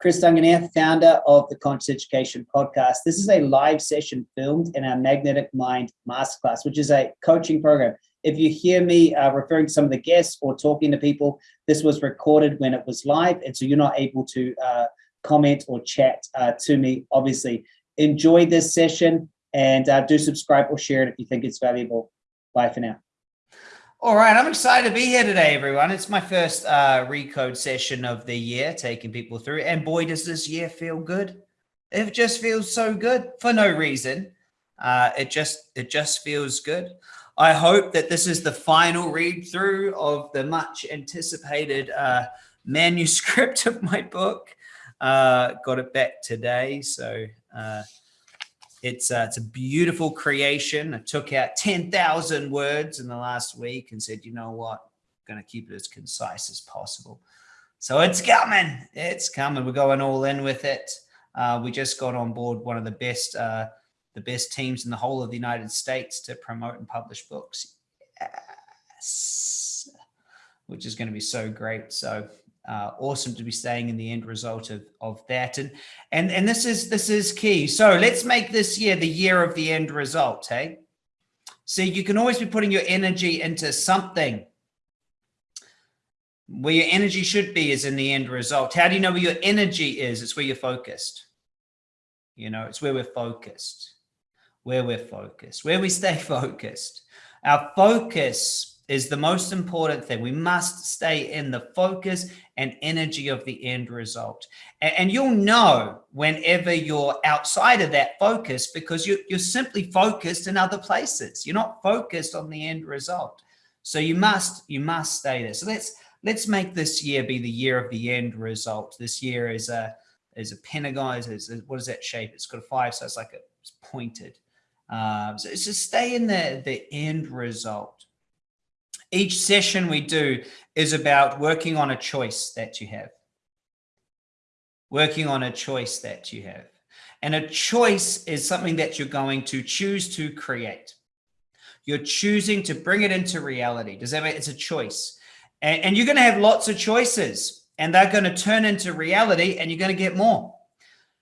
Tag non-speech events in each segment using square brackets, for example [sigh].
Chris Duncan here, founder of the Conscious Education Podcast. This is a live session filmed in our Magnetic Mind Masterclass, which is a coaching program. If you hear me uh, referring to some of the guests or talking to people, this was recorded when it was live, and so you're not able to uh, comment or chat uh, to me, obviously. Enjoy this session and uh, do subscribe or share it if you think it's valuable. Bye for now. All right, I'm excited to be here today, everyone. It's my first uh, recode session of the year, taking people through. And boy, does this year feel good. It just feels so good for no reason. Uh, it just it just feels good. I hope that this is the final read through of the much anticipated uh, manuscript [laughs] of my book. Uh, got it back today, so uh, it's uh, it's a beautiful creation. I took out 10,000 words in the last week and said, you know what, I'm going to keep it as concise as possible. So it's coming. It's coming. We're going all in with it. Uh, we just got on board one of the best uh, the best teams in the whole of the United States to promote and publish books. Yes. Which is going to be so great. So uh, awesome to be staying in the end result of, of that. And, and, and this is, this is key. So let's make this year the year of the end result. Hey, see, you can always be putting your energy into something where your energy should be is in the end result. How do you know where your energy is? It's where you're focused. You know, it's where we're focused, where we're focused, where we stay [laughs] focused. Our focus is the most important thing. We must stay in the focus and energy of the end result. And, you'll know whenever you're outside of that focus because you, you're simply focused in other places. You're not focused on the end result. So you must, you must stay there. So let's, let's make this year be the year of the end result. This year is a, is a pentagon. Is, is, what is that shape? It's got a five. So it's like a, it's pointed. Um, so it's just stay in the, the end result. Each session we do is about working on a choice that you have. Working on a choice that you have. And a choice is something that you're going to choose to create. You're choosing to bring it into reality. Does that mean it's a choice? And, and you're going to have lots of choices and they're going to turn into reality and you're going to get more.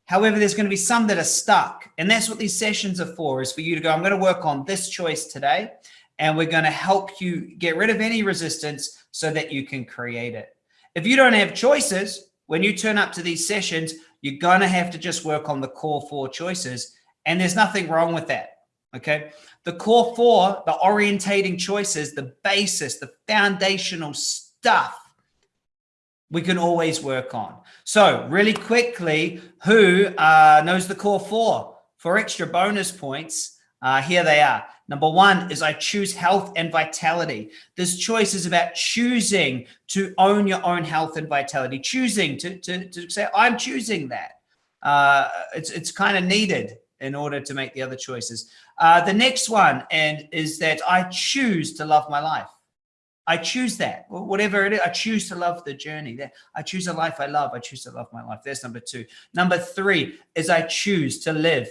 However, there's going to be some that are stuck. And that's what these sessions are for, is for you to go, I'm going to work on this choice today and we're going to help you get rid of any resistance so that you can create it. If you don't have choices, when you turn up to these sessions, you're going to have to just work on the core four choices. And there's nothing wrong with that. Okay. The core four, the orientating choices, the basis, the foundational stuff we can always work on. So really quickly, who uh, knows the core four? For extra bonus points, uh, here they are. Number one is I choose health and vitality. This choice is about choosing to own your own health and vitality, choosing to, to, to say, I'm choosing that. Uh, it's, it's kind of needed in order to make the other choices. Uh, the next one and is that I choose to love my life. I choose that, whatever it is. I choose to love the journey. I choose a life I love. I choose to love my life. That's number two. Number three is I choose to live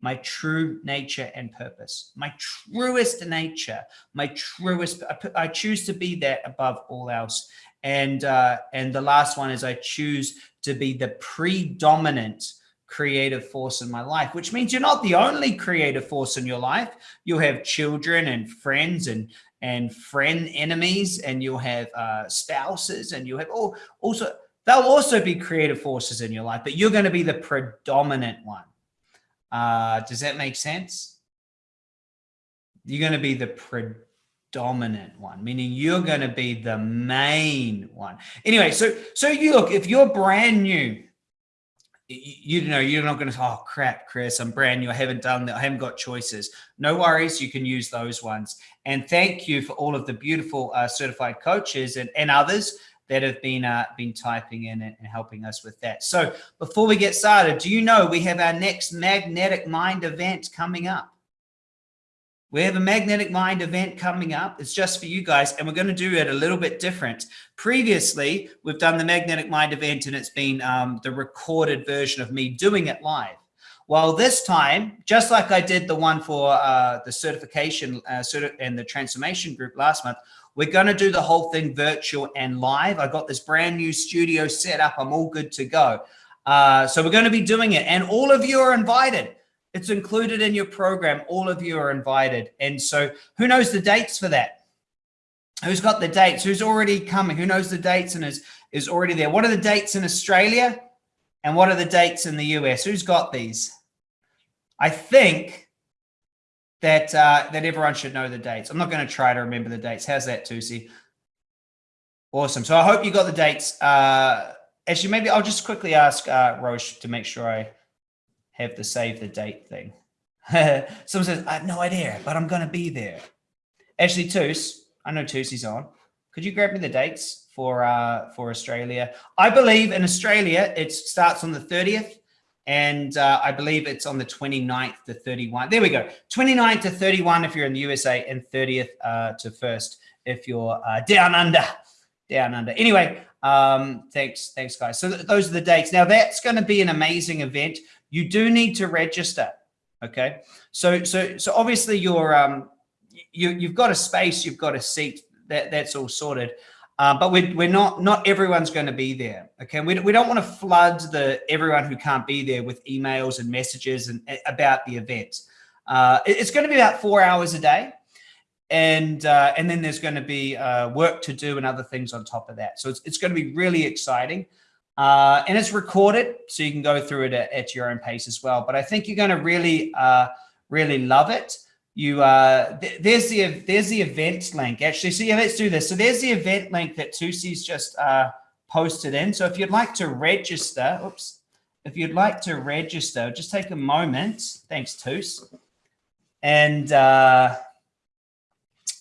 my true nature and purpose, my truest nature, my truest, I, choose to be that above all else. And, uh, and the last one is I choose to be the predominant creative force in my life, which means you're not the only creative force in your life. You'll have children and friends and, and friend enemies, and you'll have uh, spouses and you'll have all also, they'll also be creative forces in your life, but you're going to be the predominant one. Uh, does that make sense? You're going to be the predominant one, meaning you're going to be the main one. Anyway, so so you look, if you're brand new, you, you know, you're not going to, oh crap, Chris, I'm brand new. I haven't done that. I haven't got choices. No worries. You can use those ones. And thank you for all of the beautiful uh, certified coaches and, and others that have been uh, been typing in and, helping us with that. So before we get started, do you know we have our next Magnetic Mind event coming up? We have a Magnetic Mind event coming up. It's just for you guys, and we're going to do it a little bit different. Previously, we've done the Magnetic Mind event, and it's been um, the recorded version of me doing it live. Well, this time, just like I did the one for uh, the certification uh, and the transformation group last month, we're going to do the whole thing virtual and live. I got this brand new studio set up. I'm all good to go. Uh, so we're going to be doing it and all of you are invited. It's included in your program. All of you are invited. And so who knows the dates for that? Who's got the dates? Who's already coming? Who knows the dates and is, is already there? What are the dates in Australia? And what are the dates in the US? Who's got these? I think that uh, that everyone should know the dates. I'm not going to try to remember the dates. How's that, Tusi? Awesome. So I hope you got the dates. Uh, actually, maybe I'll just quickly ask uh, Roche to make sure I have the save the date thing. [laughs] Someone says, I have no idea, but I'm going to be there. Actually, Tus, I know Tusi's on. Could you grab me the dates for uh, for Australia? I believe in Australia, it starts on the 30th and uh, I believe it's on the 29th to 31. There we go. 29th to 31 if you're in the USA and 30th uh, to 1st if you're uh, down under, down under. Anyway, um, thanks, thanks guys. So th those are the dates. Now that's going to be an amazing event. You do need to register. Okay. So, so, so obviously you're, um, you, you've got a space, you've got a seat that that's all sorted. Uh, but we're, we're not, not everyone's going to be there. Okay. We, we don't want to flood the everyone who can't be there with emails and messages and about the event. Uh, it's going to be about four hours a day. And, uh, and then there's going to be uh, work to do and other things on top of that. So it's, it's going to be really exciting. Uh, and it's recorded, so you can go through it at, at, your own pace as well. But I think you're going to really, uh, really love it you uh th there's the there's the event link actually. So yeah let's do this. So there's the event link that Tusi's just uh posted in. So if you'd like to register oops if you'd like to register just take a moment. Thanks Tus. And uh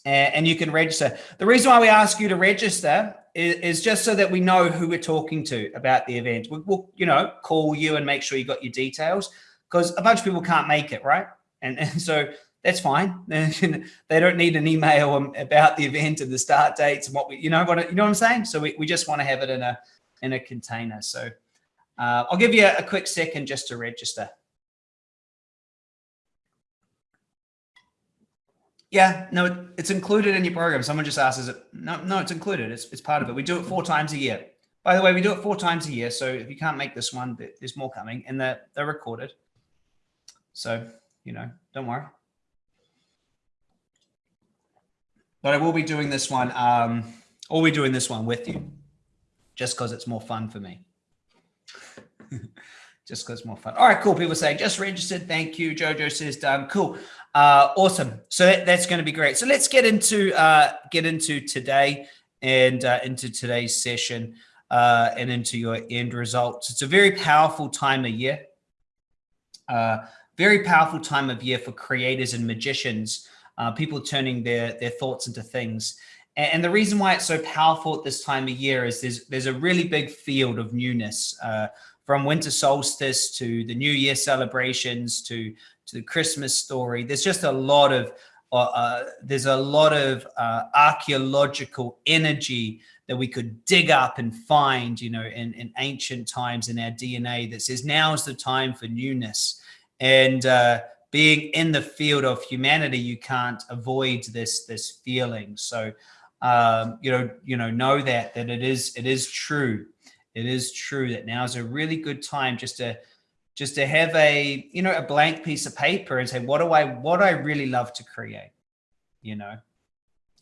and, you can register. The reason why we ask you to register is, is just so that we know who we're talking to about the event. We, we'll you know call you and make sure you got your details because a bunch of people can't make it right? And, and so that's fine. [laughs] they don't need an email about the event and the start dates and what we, you know what, you know what I'm saying? So we, we just want to have it in a, in a container. So uh, I'll give you a, a quick second just to register. Yeah, no, it's included in your program. Someone just asked, is it? No, no, it's included. It's, it's part of it. We do it four times a year. By the way, we do it four times a year. So if you can't make this one, there's more coming and they're, they're recorded. So, you know, don't worry. But I will be doing this one. Um, I'll be doing this one with you just because it's more fun for me. [laughs] just because it's more fun. All right, cool. People saying just registered. Thank you. Jojo says done. Cool. Uh, awesome. So that, that's going to be great. So let's get into uh, get into today and uh, into today's session uh, and into your end results. It's a very powerful time of year. Uh, very powerful time of year for creators and magicians uh, people turning their, their thoughts into things. And, the reason why it's so powerful at this time of year is there's, there's a really big field of newness uh, from winter solstice to the New Year celebrations to, to the Christmas story. There's just a lot of uh, uh, there's a lot of uh, archaeological energy that we could dig up and find, you know, in, in ancient times in our DNA that says now is the time for newness. And uh, being in the field of humanity, you can't avoid this this feeling. So, um, you know, you know, know that that it is it is true. It is true that now is a really good time just to just to have a you know a blank piece of paper and say what do I what I really love to create. You know,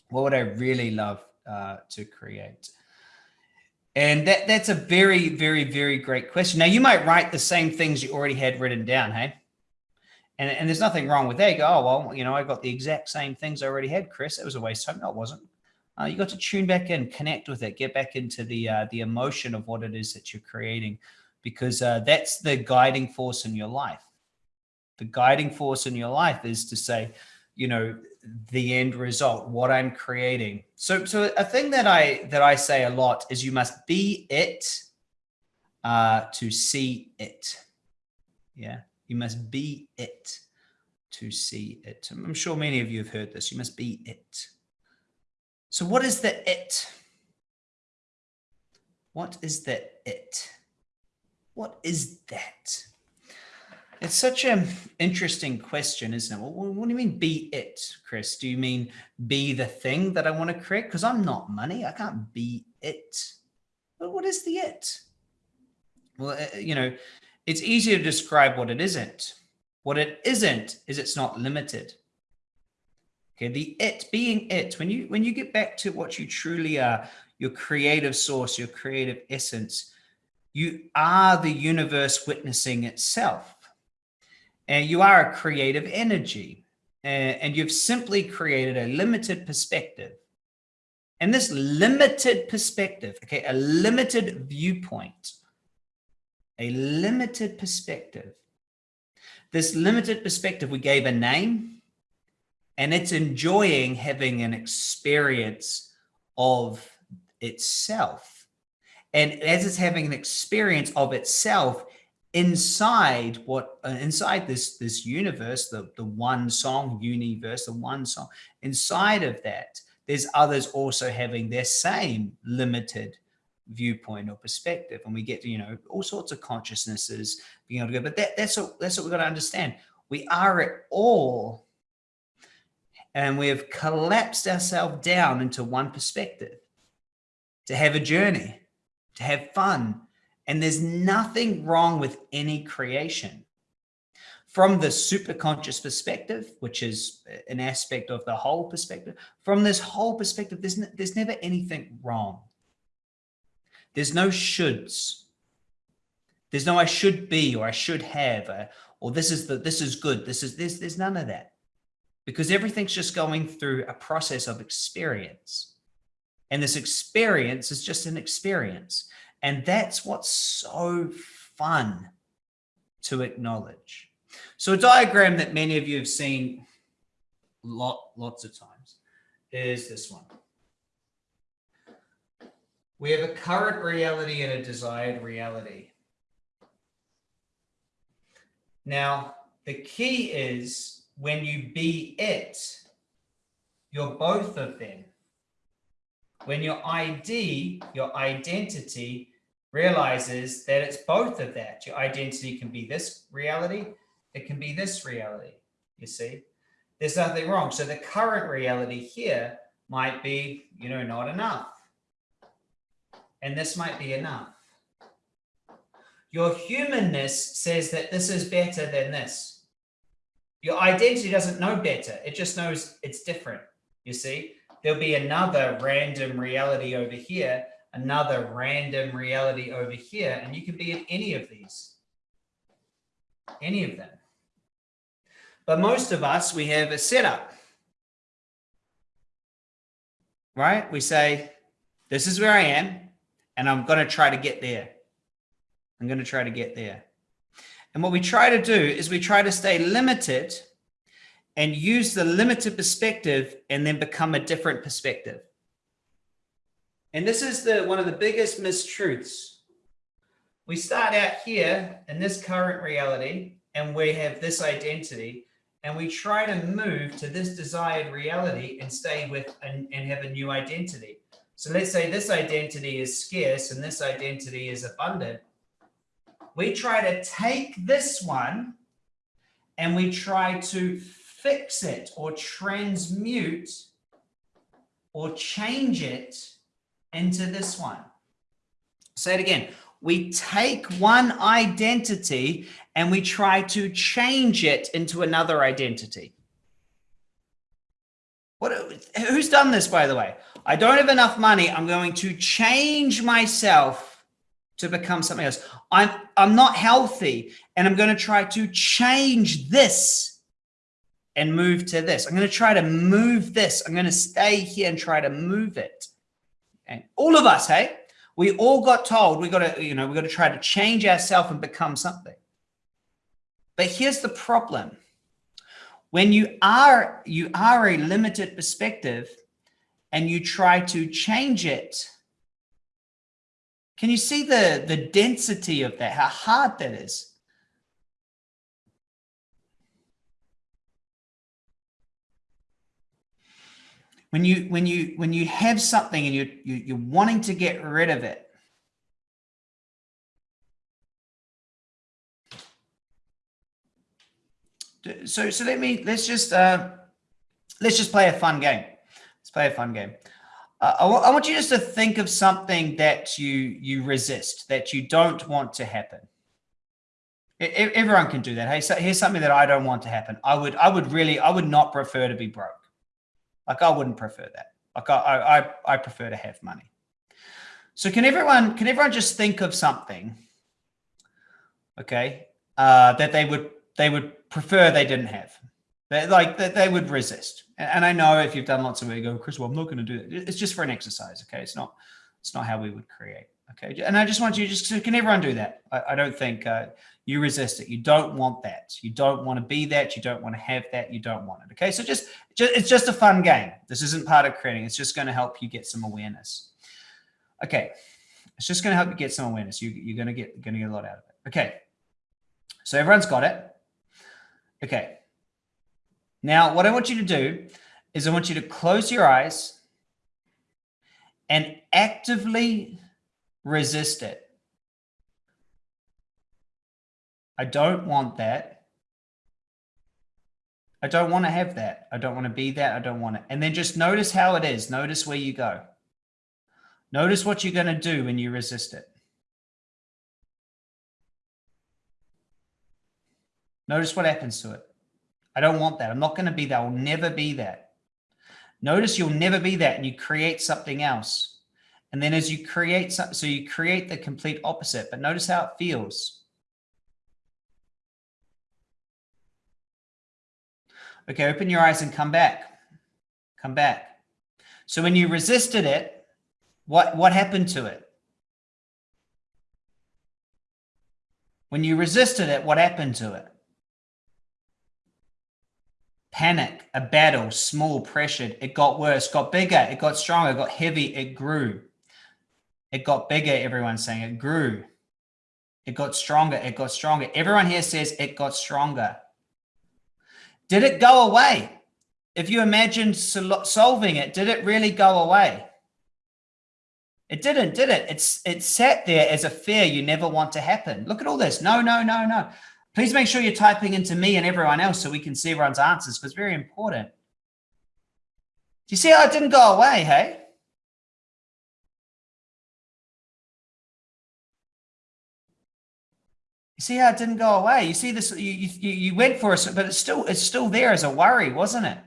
what would I really love uh, to create? And that that's a very very very great question. Now you might write the same things you already had written down. Hey and, and there's nothing wrong with that. You go, oh, well, you know, I got the exact same things I already had, Chris. It was a waste of time. No, it wasn't. Uh, you got to tune back in, connect with it, get back into the uh, the emotion of what it is that you're creating, because uh, that's the guiding force in your life. The guiding force in your life is to say, you know, the end result, what I'm creating. So, so a thing that I that I say a lot is you must be it uh, to see it. Yeah. You must be it to see it. I'm sure many of you have heard this. You must be it. So what is the it? What is the it? What is that? It's such an interesting question, isn't it? Well, what do you mean be it, Chris? Do you mean be the thing that I want to create? Because I'm not money. I can't be it. But what is the it? Well, uh, you know, it's easy to describe what it isn't. What it isn't is it's not limited. Okay, the it being it, when you when you get back to what you truly are, your creative source, your creative essence, you are the universe witnessing itself. And you are a creative energy. And you've simply created a limited perspective. And this limited perspective, okay, a limited viewpoint, a limited perspective. This limited perspective, we gave a name and it's enjoying having an experience of itself. And as it's having an experience of itself inside what uh, inside this this universe, the the one song universe, the one song inside of that, there's others also having their same limited viewpoint or perspective and we get you know all sorts of consciousnesses being able to go but that, that's what that's what we've got to understand we are at all and we have collapsed ourselves down into one perspective to have a journey, to have fun. And there's nothing wrong with any creation. From the superconscious perspective, which is an aspect of the whole perspective, from this whole perspective, there's, there's never anything wrong. There's no shoulds. There's no I should be or I should have or, or this is the this is good. This is there's there's none of that. Because everything's just going through a process of experience. And this experience is just an experience. And that's what's so fun to acknowledge. So a diagram that many of you have seen lot, lots of times is this one. We have a current reality and a desired reality. Now, the key is when you be it, you're both of them. When your ID, your identity realizes that it's both of that. Your identity can be this reality, it can be this reality, you see? There's nothing wrong. So the current reality here might be, you know, not enough. And this might be enough. Your humanness says that this is better than this. Your identity doesn't know better. It just knows it's different, you see? there'll be another random reality over here, another random reality over here, and you can be in any of these, any of them. But most of us, we have a setup, right? We say, this is where I am, and I'm going to try to get there. I'm going to try to get there. And what we try to do is we try to stay limited and use the limited perspective and then become a different perspective. And this is the one of the biggest mistruths. We start out here in this current reality and we have this identity and we try to move to this desired reality and stay with and, and have a new identity. So let's say this identity is scarce and this identity is abundant. We try to take this one and we try to fix it or transmute or change it into this one. Say it again. We take one identity and we try to change it into another identity. What, who's done this, by the way? I don't have enough money. I'm going to change myself to become something else. I'm, I'm not healthy and I'm going to try to change this and move to this. I'm going to try to move this. I'm going to stay here and try to move it. And all of us, hey, we all got told we got to, you know, we got to try to change ourselves and become something. But here's the problem. When you are, you are a limited perspective and you try to change it, can you see the, the density of that, how hard that is? when you when you when you have something and you, you you're wanting to get rid of it. So so let me let's just uh let's just play a fun game play a fun game uh, I, I want you just to think of something that you you resist, that you don't want to happen. Everyone can do that. Hey, so here's something that I don't want to happen. I would, I would really, I would not prefer to be broke. Like I wouldn't prefer that. Like I, I, I prefer to have money. So can everyone, can everyone just think of something, okay, uh, that they would, they would prefer they didn't have, they, like that they would resist. And I know if you've done lots of it, you go, Chris, well, I'm not going to do that. It's just for an exercise. Okay. It's not, it's not how we would create. Okay. And I just want you just, can everyone do that? I, I don't think uh, you resist it. You don't want that. You don't want to be that. You don't want to have that. You don't want it. Okay. So just, just it's just a fun game. This isn't part of creating. It's just going to help you get some awareness. Okay. It's just going to help you get some awareness. You, you're going to get, going to get a lot out of it. Okay. So everyone's got it. Okay. Now, what I want you to do is I want you to close your eyes and actively resist it. I don't want that. I don't want to have that. I don't want to be that. I don't want it. And then just notice how it is. Notice where you go. Notice what you're going to do when you resist it. Notice what happens to it. I don't want that. I'm not going to be that. I'll never be that. Notice you'll never be that and you create something else. And then as you create, so, so you create the complete opposite, but notice how it feels. Okay, open your eyes and come back. Come back. So when you resisted it, what, what happened to it? When you resisted it, what happened to it? Panic, a battle, small, pressured. It got worse, got bigger, it got stronger, got heavy, it grew. It got bigger, everyone's saying it grew. It got stronger, it got stronger. Everyone here says it got stronger. Did it go away? If you imagine solving it, did it really go away? It didn't, did it? It's it sat there as a fear you never want to happen. Look at all this. No, no, no, no. Please make sure you're typing into me and everyone else so we can see everyone's answers because it's very important. Do you see how it didn't go away, hey? You see how it didn't go away? You see this, you, you, you went for it, but it's still, it's still there as a worry, wasn't it?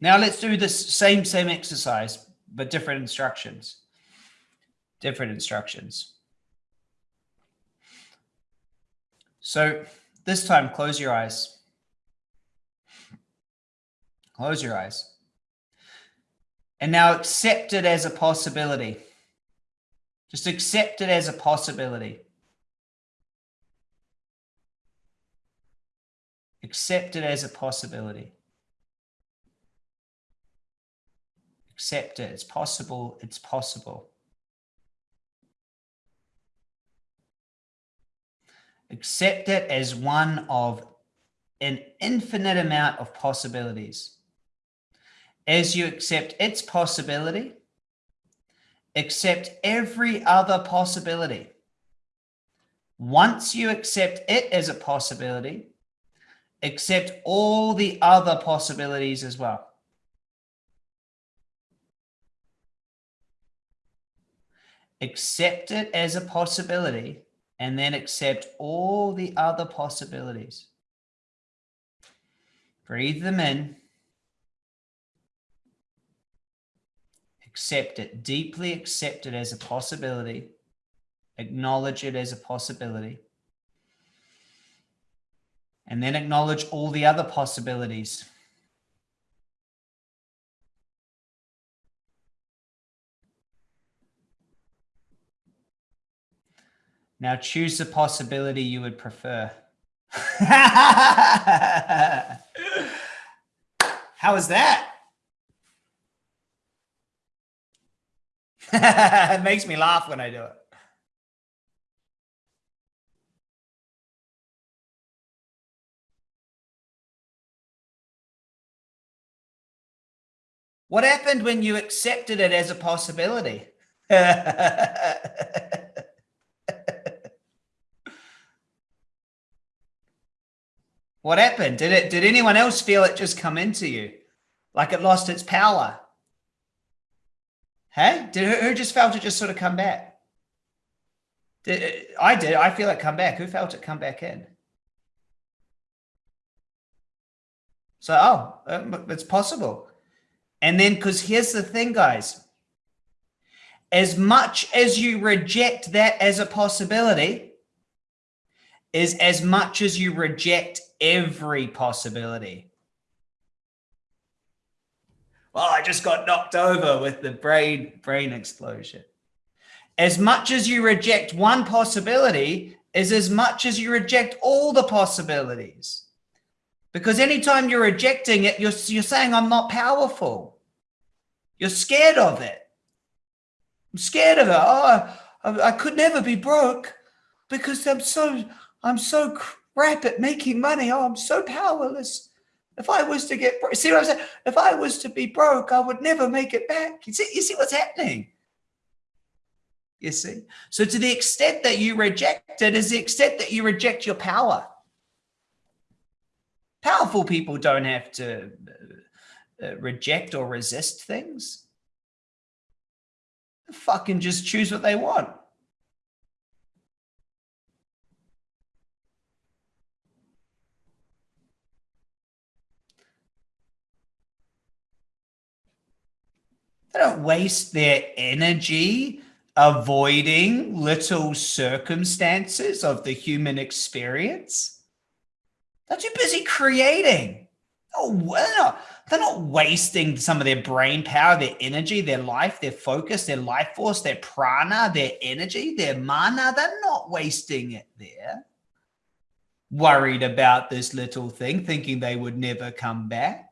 Now let's do this same, same exercise, but different instructions different instructions. So this time, close your eyes. Close your eyes. And now accept it as a possibility. Just accept it as a possibility. Accept it as a possibility. Accept it. It's possible. It's possible. Accept it as one of an infinite amount of possibilities. As you accept its possibility, accept every other possibility. Once you accept it as a possibility, accept all the other possibilities as well. Accept it as a possibility and then accept all the other possibilities. Breathe them in. Accept it, deeply accept it as a possibility. Acknowledge it as a possibility. And then acknowledge all the other possibilities. Now choose the possibility you would prefer. [laughs] How is that? [laughs] it makes me laugh when I do it. What happened when you accepted it as a possibility? [laughs] what happened? Did it did anyone else feel it just come into you? Like it lost its power? Hey, did who just felt it just sort of come back? Did, I did. I feel it come back. Who felt it come back in? So, oh, uh, it's possible. And then, because here's the thing, guys, as much as you reject that as a possibility, is as much as you reject every possibility. Well, I just got knocked over with the brain brain explosion. As much as you reject one possibility is as much as you reject all the possibilities. Because anytime you're rejecting it, you're, you're saying, I'm not powerful. You're scared of it. I'm scared of it. Oh, I, I could never be broke because I'm so, I'm so crap at making money. Oh, I'm so powerless. If I was to get, see what I'm saying? If I was to be broke, I would never make it back. You see, you see what's happening? You see? So to the extent that you reject it is the extent that you reject your power. Powerful people don't have to uh, uh, reject or resist things. Fucking just choose what they want. Don't waste their energy avoiding little circumstances of the human experience. They're too busy creating. Oh, well, they're not wasting some of their brain power, their energy, their life, their focus, their life force, their prana, their energy, their mana. They're not wasting it there. Worried about this little thing, thinking they would never come back.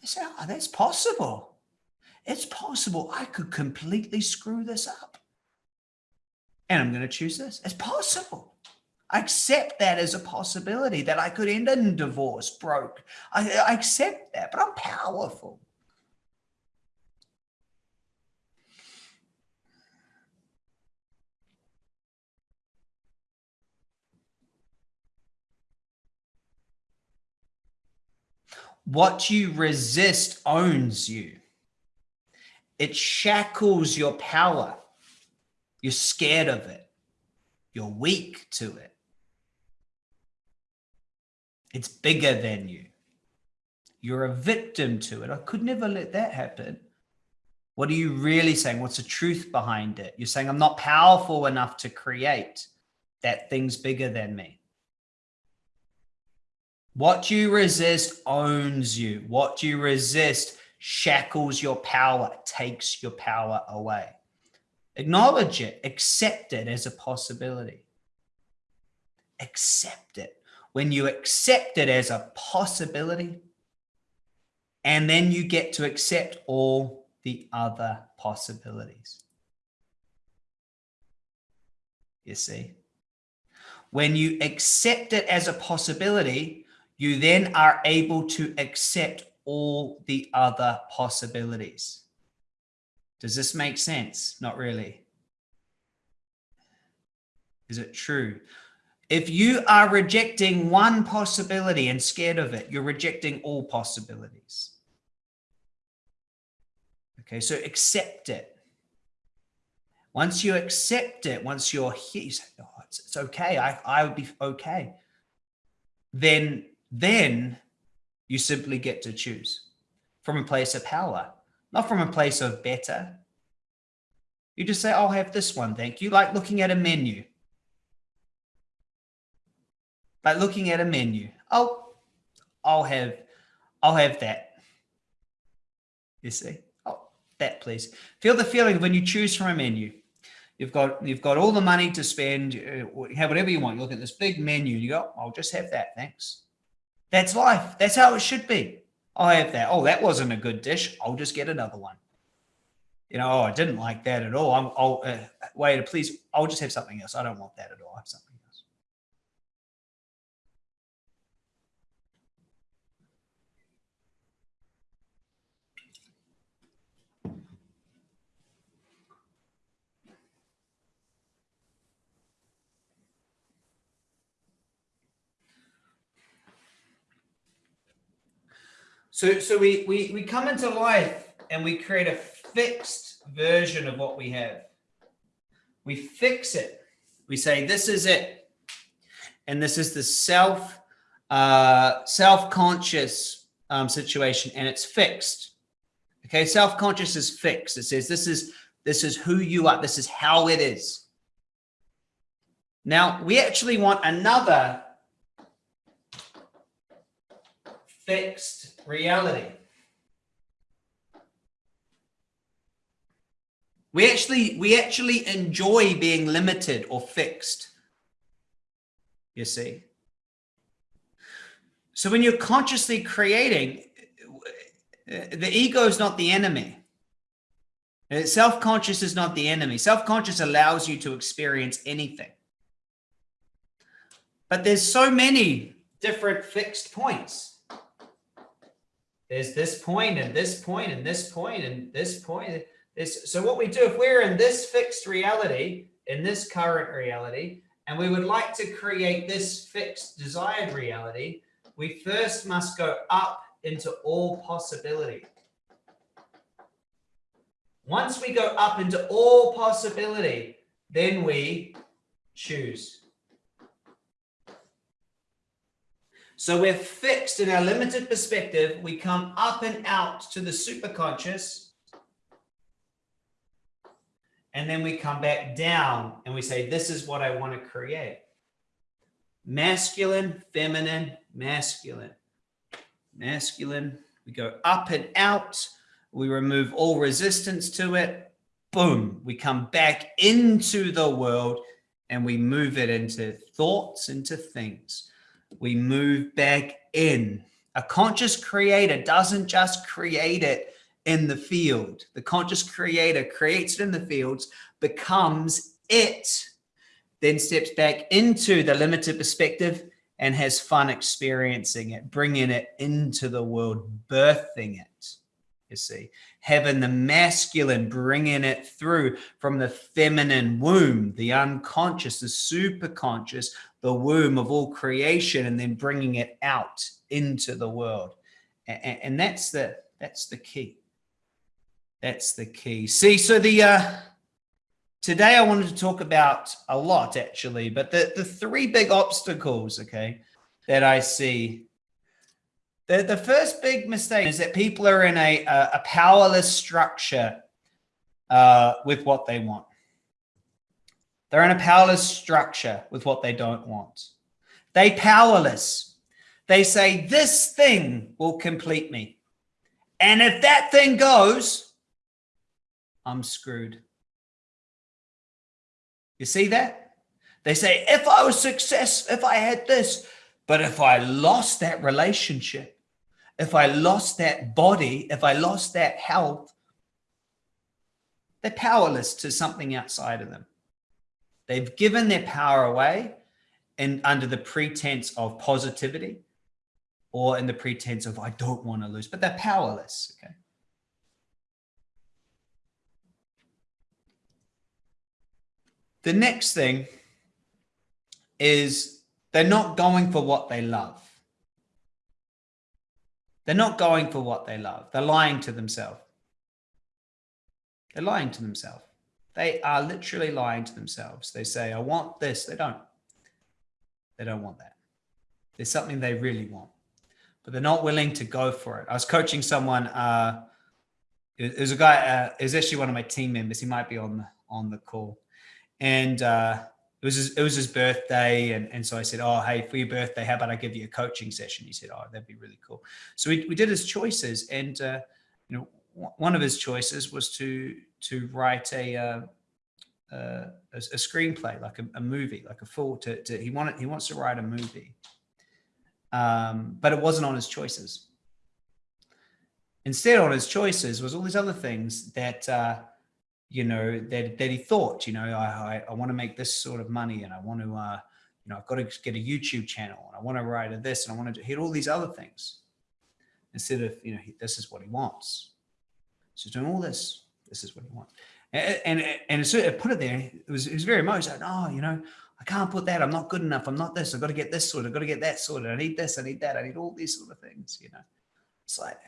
They say, oh, that's possible. It's possible I could completely screw this up. And I'm going to choose this. It's possible. I accept that as a possibility that I could end in divorce, broke. I, I accept that, but I'm powerful. What you resist owns you. It shackles your power. You're scared of it. You're weak to it. It's bigger than you. You're a victim to it. I could never let that happen. What are you really saying? What's the truth behind it? You're saying, I'm not powerful enough to create that thing's bigger than me. What you resist owns you. What you resist shackles your power, takes your power away. Acknowledge it, accept it as a possibility. Accept it when you accept it as a possibility, and then you get to accept all the other possibilities. You see? When you accept it as a possibility, you then are able to accept all the other possibilities. Does this make sense? Not really. Is it true? If you are rejecting one possibility and scared of it, you're rejecting all possibilities. Okay, so accept it. Once you accept it, once you're here, you say, oh, it's, it's okay. I, I would be okay. Then, then you simply get to choose from a place of power, not from a place of better. You just say, I'll have this one. Thank you. Like looking at a menu like looking at a menu. Oh, I'll have, I'll have that. You see, oh, that please. Feel the feeling when you choose from a menu. You've got, you've got all the money to spend, uh, have whatever you want. You look at this big menu and you go, I'll just have that. Thanks. That's life. That's how it should be. I'll have that. Oh, that wasn't a good dish. I'll just get another one. You know, oh, I didn't like that at all. I'm, I'll, uh, wait, please, I'll just have something else. I don't want that at all. I have something. So, so we, we, we come into life and we create a fixed version of what we have. We fix it. We say, this is it. And this is the self, uh, self-conscious um, situation and it's fixed. Okay. Self-conscious is fixed. It says, this is, this is who you are. This is how it is. Now we actually want another fixed reality. We actually, we actually enjoy being limited or fixed. You see? So when you're consciously creating, the ego is not the enemy. Self-conscious is not the enemy. Self-conscious allows you to experience anything. But there's so many different fixed points there's this point and this point and this point and this point. This, so what we do, if we're in this fixed reality, in this current reality, and we would like to create this fixed desired reality, we first must go up into all possibility. Once we go up into all possibility, then we choose. So we're fixed in our limited perspective. We come up and out to the superconscious. And then we come back down and we say, this is what I want to create. Masculine, feminine, masculine, masculine. We go up and out. We remove all resistance to it. Boom. We come back into the world and we move it into thoughts, into things we move back in. A conscious creator doesn't just create it in the field. The conscious creator creates it in the fields, becomes it, then steps back into the limited perspective and has fun experiencing it, bringing it into the world, birthing it, you see. Having the masculine, bringing it through from the feminine womb, the unconscious, the superconscious, the womb of all creation and then bringing it out into the world. And, and that's the, that's the key. That's the key. See, so the, uh, today I wanted to talk about a lot actually, but the, the three big obstacles, okay, that I see. The, the first big mistake is that people are in a, a, a powerless structure uh, with what they want. They're in a powerless structure with what they don't want. They powerless. They say, this thing will complete me. And if that thing goes, I'm screwed. You see that? They say, if I was success, if I had this, but if I lost that relationship, if I lost that body, if I lost that health, they're powerless to something outside of them. They've given their power away and under the pretense of positivity or in the pretense of, I don't want to lose, but they're powerless. Okay. The next thing is they're not going for what they love. They're not going for what they love. They're lying to themselves. They're lying to themselves. They are literally lying to themselves. They say, I want this. They don't. They don't want that. There's something they really want, but they're not willing to go for it. I was coaching someone. Uh, it was a guy. Uh, it was actually one of my team members. He might be on the on the call, and uh, it was his, it was his birthday, and and so I said, "Oh, hey, for your birthday, how about I give you a coaching session?" He said, "Oh, that'd be really cool." So we we did his choices, and uh, you know, one of his choices was to to write a uh, uh, a, a, screenplay, like a, a, movie, like a full. To, to he wanted he wants to write a movie, um, but it wasn't on his choices. Instead, on his choices was all these other things that uh, you know that that he thought. You know, I I, I want to make this sort of money, and I want to. Uh, you know, I've got to get a YouTube channel and I want to write a this and I want to hit all these other things instead of, you know, he, this is what he wants. So doing all this, this is what he wants. And, and, and so I put it there. It was, it was very emotional. Oh, you know, I can't put that. I'm not good enough. I'm not this. I've got to get this sorted. I've got to get that sorted. I need this. I need that. I need all these sort of things, you know. It's like,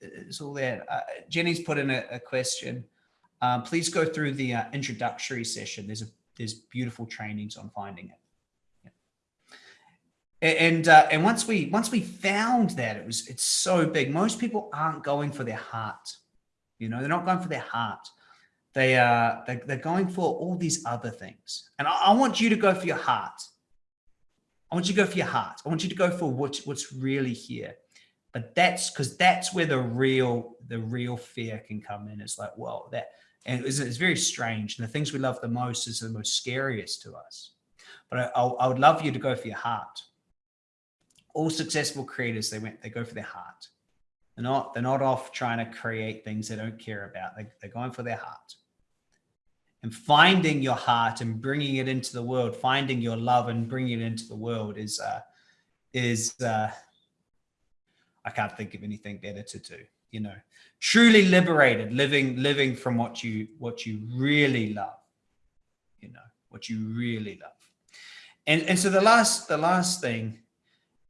it's all there. Uh, Jenny's put in a, a question. Um, please go through the uh, introductory session. There's a there's beautiful trainings on finding it. Yeah. And uh, and once we once we found that it was it's so big. Most people aren't going for their heart. You know, they're not going for their heart. They are uh, they, they're going for all these other things. And I, I want you to go for your heart. I want you to go for your heart. I want you to go for what, what's really here. But that's because that's where the real the real fear can come in. It's like, well, that and it's, it's very strange. And the things we love the most is the most scariest to us. But I, I would love you to go for your heart. All successful creators, they went, they go for their heart. They're not, they're not off trying to create things they don't care about. They, they're going for their heart. And finding your heart and bringing it into the world, finding your love and bringing it into the world is, uh, is, uh, I can't think of anything better to do, you know, truly liberated, living, living from what you, what you really love, you know, what you really love. And, and so the last, the last thing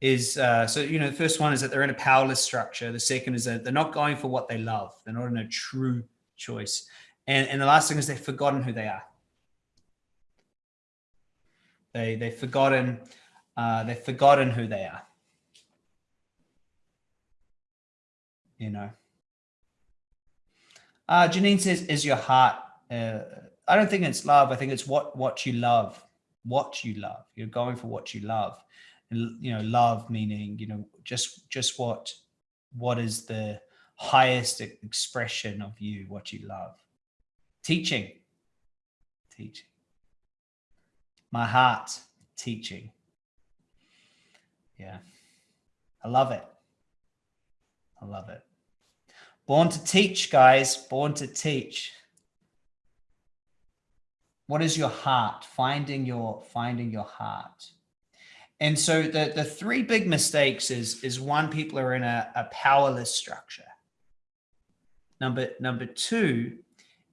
is, uh, so, you know, the first one is that they're in a powerless structure. The second is that they're not going for what they love. They're not in a true choice. And, and the last thing is they've forgotten who they are. They, they've forgotten, uh, they've forgotten who they are. You know. Uh, Janine says, is your heart, uh, I don't think it's love. I think it's what, what you love, what you love. You're going for what you love. And, you know, love meaning, you know, just, just what, what is the highest expression of you, what you love. Teaching, teaching. My heart, teaching. Yeah. I love it. I love it. Born to teach, guys. Born to teach. What is your heart? Finding your finding your heart. And so the, the three big mistakes is, is one, people are in a, a powerless structure. Number, number two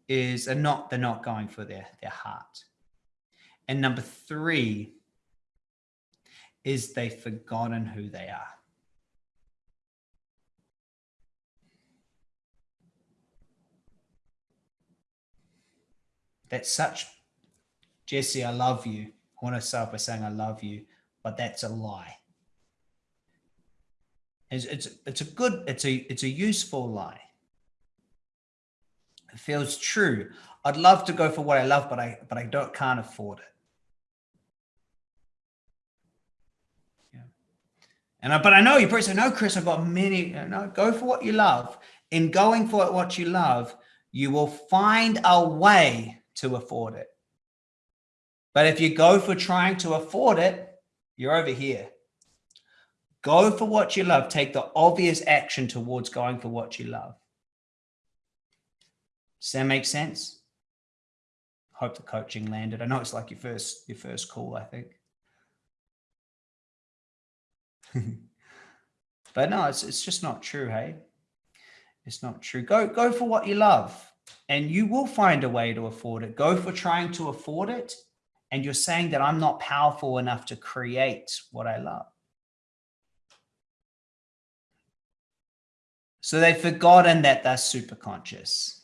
is they're not, they're not going for their, their heart. And number three is they've forgotten who they are. That's such, Jesse, I love you. I want to start by saying I love you, but that's a lie. It's, it's, it's a good, it's a, it's a useful lie. It feels true. I'd love to go for what I love, but I, but I don't, can't afford it. Yeah. And I, but I know you probably say, no, Chris, I've got many, no, go for what you love. In going for what you love, you will find a way to afford it. But if you go for trying to afford it, you're over here. Go for what you love. Take the obvious action towards going for what you love. Does that make sense? Hope the coaching landed. I know it's like your first your first call, I think. [laughs] but no, it's it's just not true, hey? It's not true. Go go for what you love and you will find a way to afford it. Go for trying to afford it. And you're saying that I'm not powerful enough to create what I love. So they've forgotten that they're super conscious.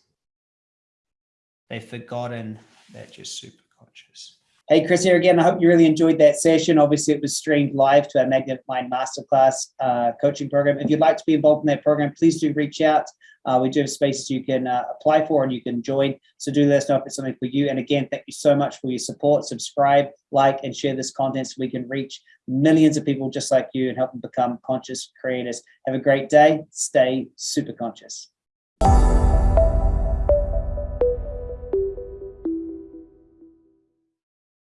They've forgotten that you're super conscious. Hey, Chris here again. I hope you really enjoyed that session. Obviously, it was streamed live to our Magnetic Mind Masterclass uh, coaching program. If you'd like to be involved in that program, please do reach out. Uh, we do have spaces you can uh, apply for and you can join. So do let us know if it's something for you. And again, thank you so much for your support. Subscribe, like, and share this content so we can reach millions of people just like you and help them become conscious creators. Have a great day. Stay super conscious.